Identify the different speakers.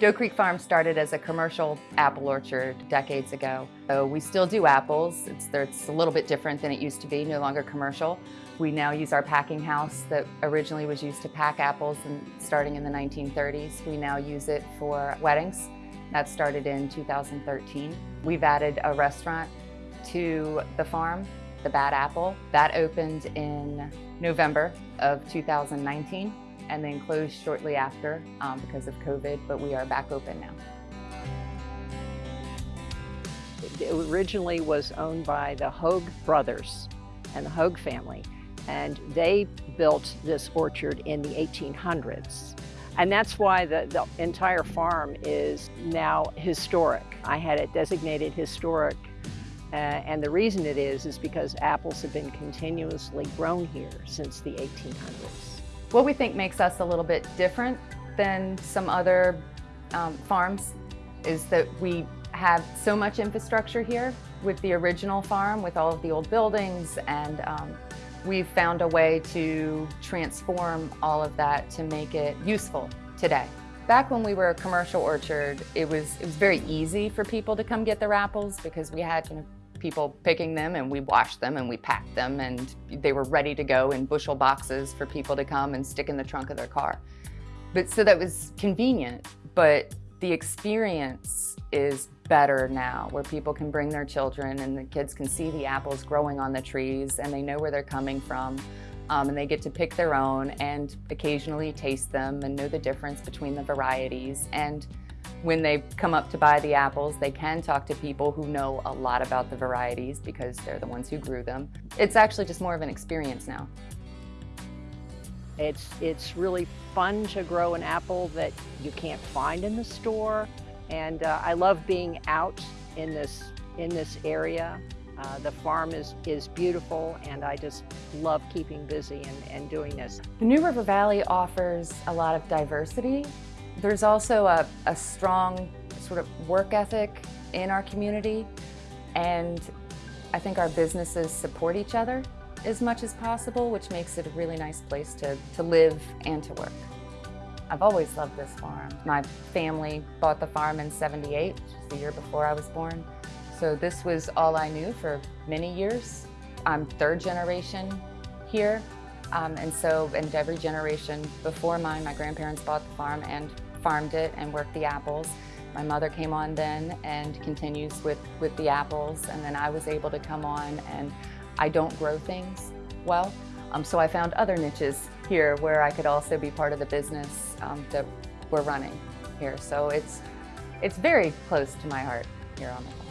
Speaker 1: Doe Creek Farm started as a commercial apple orchard decades ago. So we still do apples. It's, it's, a little bit different than it used to be, no longer commercial. We now use our packing house that originally was used to pack apples and starting in the 1930s. We now use it for weddings. That started in 2013. We've added a restaurant to the farm, the Bad Apple. That opened in November of 2019 and then closed shortly after um, because of COVID, but we are back open now.
Speaker 2: It originally was owned by the Hogue brothers and the Hogue family, and they built this orchard in the 1800s. And that's why the, the entire farm is now historic. I had it designated historic uh, and the reason it is, is because apples have been continuously grown here since the 1800s.
Speaker 1: What we think makes us a little bit different than some other um, farms is that we have so much infrastructure here with the original farm, with all of the old buildings, and um, we've found a way to transform all of that to make it useful today. Back when we were a commercial orchard, it was, it was very easy for people to come get their apples because we had you know, people picking them and we washed them and we packed them and they were ready to go in bushel boxes for people to come and stick in the trunk of their car. But so that was convenient, but the experience is better now where people can bring their children and the kids can see the apples growing on the trees and they know where they're coming from um, and they get to pick their own and occasionally taste them and know the difference between the varieties and when they come up to buy the apples, they can talk to people who know a lot about the varieties because they're the ones who grew them. It's actually just more of an experience now.
Speaker 2: It's, it's really fun to grow an apple that you can't find in the store. And uh, I love being out in this, in this area. Uh, the farm is, is beautiful and I just love keeping busy and, and doing this.
Speaker 1: The New River Valley offers a lot of diversity there's also a, a strong sort of work ethic in our community and I think our businesses support each other as much as possible, which makes it a really nice place to, to live and to work. I've always loved this farm. My family bought the farm in 78, which is the year before I was born. So this was all I knew for many years. I'm third generation here. Um, and so, and every generation before mine, my grandparents bought the farm and farmed it and worked the apples. My mother came on then and continues with, with the apples and then I was able to come on and I don't grow things well. Um, so I found other niches here where I could also be part of the business um, that we're running here. So it's, it's very close to my heart here on the farm.